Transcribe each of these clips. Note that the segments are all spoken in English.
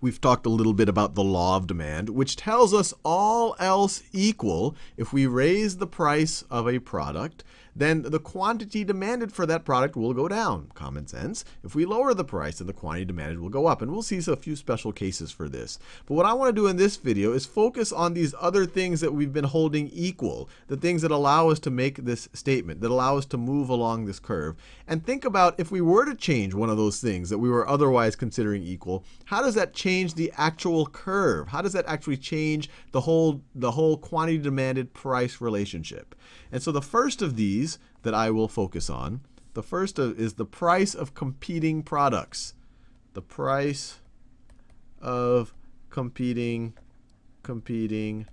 we've talked a little bit about the law of demand, which tells us all else equal, if we raise the price of a product, then the quantity demanded for that product will go down. Common sense. If we lower the price, then the quantity demanded will go up. And we'll see a few special cases for this. But what I want to do in this video is focus on these other things that we've been holding equal, the things that allow us to make this statement, that allow us to move along this curve. And think about if we were to change one of those things that we were otherwise considering equal, how does that change the actual curve? How does that actually change the whole, the whole quantity demanded price relationship? And so the first of these that I will focus on, the first is the price of competing products. The price of competing competing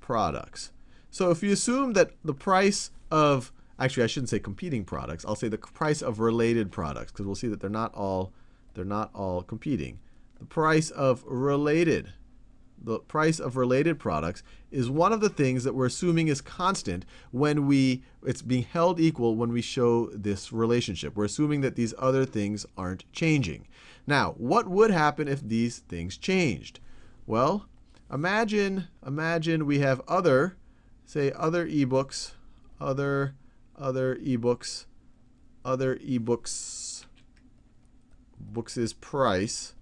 products. So if you assume that the price of actually I shouldn't say competing products, I'll say the price of related products because we'll see that they're not all they're not all competing. The price of related the price of related products is one of the things that we're assuming is constant when we it's being held equal when we show this relationship. We're assuming that these other things aren't changing. Now, what would happen if these things changed? Well, imagine imagine we have other say other ebooks, other other ebooks, other ebooks books is price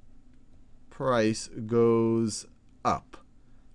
price goes up.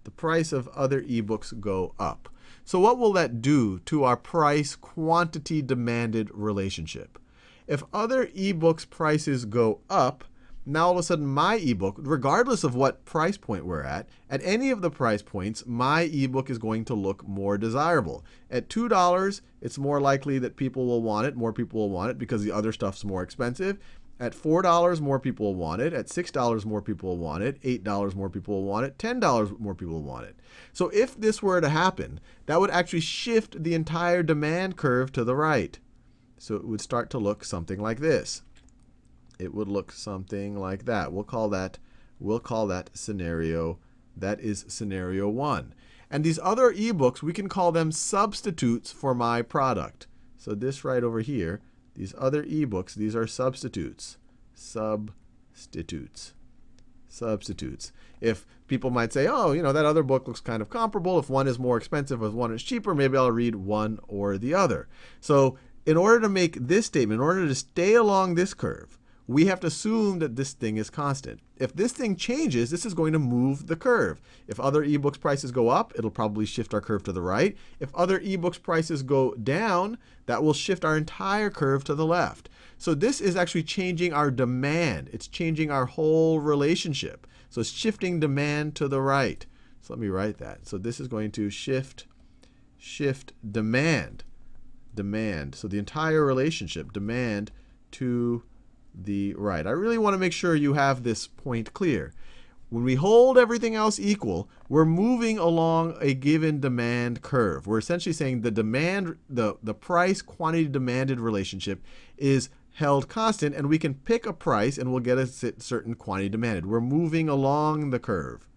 The price of other ebooks go up. So what will that do to our price quantity demanded relationship? If other ebooks prices go up, now all of a sudden my ebook, regardless of what price point we're at, at any of the price points, my ebook is going to look more desirable. At $2, it's more likely that people will want it, more people will want it because the other stuff's more expensive. At $4, more people will want it. At $6, more people will want it. $8, more people will want it. $10, more people will want it. So if this were to happen, that would actually shift the entire demand curve to the right. So it would start to look something like this. It would look something like that. We'll call that, we'll call that scenario, that is scenario 1. And these other ebooks, we can call them substitutes for my product. So this right over here, these other ebooks, these are substitutes. Substitutes. Substitutes. If people might say, oh, you know, that other book looks kind of comparable. If one is more expensive, if one is cheaper, maybe I'll read one or the other. So in order to make this statement, in order to stay along this curve, we have to assume that this thing is constant. If this thing changes, this is going to move the curve. If other ebooks prices go up, it'll probably shift our curve to the right. If other ebooks prices go down, that will shift our entire curve to the left. So this is actually changing our demand. It's changing our whole relationship. So it's shifting demand to the right. So let me write that. So this is going to shift, shift demand, demand. So the entire relationship, demand to the right. I really want to make sure you have this point clear. When we hold everything else equal, we're moving along a given demand curve. We're essentially saying the demand, the, the price quantity demanded relationship is held constant, and we can pick a price and we'll get a certain quantity demanded. We're moving along the curve.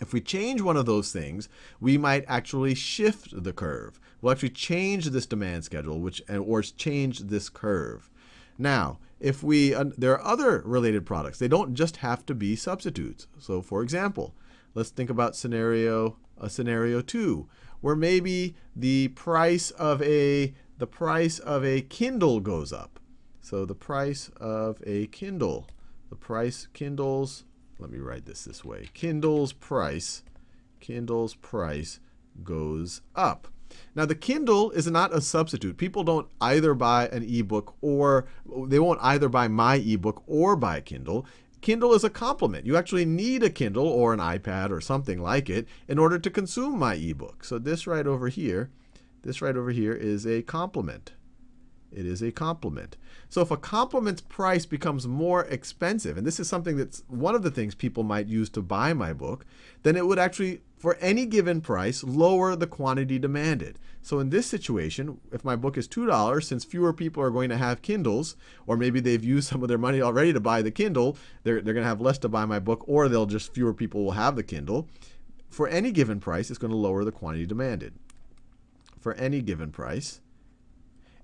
If we change one of those things, we might actually shift the curve. We'll actually change this demand schedule, which or change this curve. Now, if we, uh, there are other related products. They don't just have to be substitutes. So for example, let's think about scenario, a scenario two, where maybe the price of a, the price of a Kindle goes up. So the price of a Kindle, the price Kindle's, let me write this this way, Kindle's price, Kindle's price goes up. Now, the Kindle is not a substitute. People don't either buy an ebook or they won't either buy my ebook or buy a Kindle. Kindle is a complement. You actually need a Kindle or an iPad or something like it in order to consume my ebook. So this right over here, this right over here is a complement. It is a complement. So if a complement's price becomes more expensive, and this is something that's one of the things people might use to buy my book, then it would actually, for any given price, lower the quantity demanded. So in this situation, if my book is $2, since fewer people are going to have Kindles, or maybe they've used some of their money already to buy the Kindle, they're, they're going to have less to buy my book, or they'll just fewer people will have the Kindle. For any given price, it's going to lower the quantity demanded. For any given price,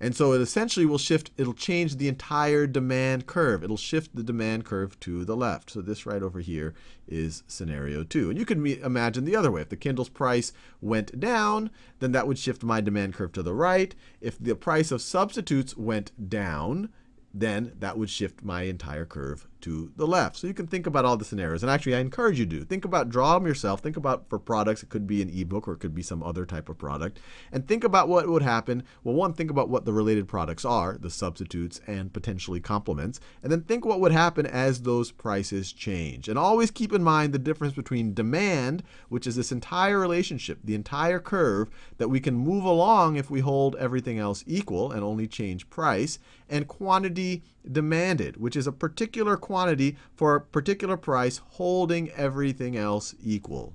And so it essentially will shift, it'll change the entire demand curve. It'll shift the demand curve to the left. So this right over here is scenario two. And you can imagine the other way. If the Kindle's price went down, then that would shift my demand curve to the right. If the price of substitutes went down, then that would shift my entire curve to the left. So you can think about all the scenarios. And actually, I encourage you to. Think about, draw them yourself. Think about for products, it could be an ebook or it could be some other type of product. And think about what would happen. Well, one, think about what the related products are, the substitutes and potentially complements. And then think what would happen as those prices change. And always keep in mind the difference between demand, which is this entire relationship, the entire curve that we can move along if we hold everything else equal and only change price, and quantity demanded, which is a particular quantity for a particular price holding everything else equal.